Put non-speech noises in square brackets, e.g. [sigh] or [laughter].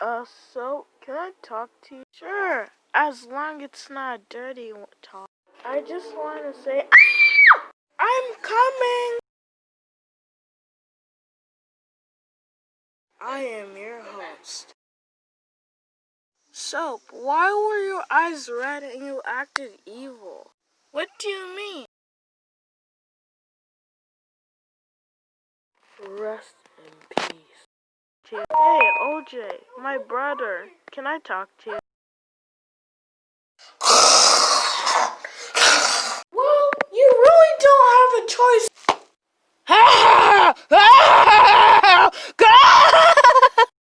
Uh, so, can I talk to you? Sure, as long it's not dirty talk. I just want to say, [coughs] I'm coming! I am your host. Soap, why were your eyes red and you acted evil? What do you mean? Rest in peace to you? Hey, OJ, my brother, can I talk to you? well, you really don't have a choice.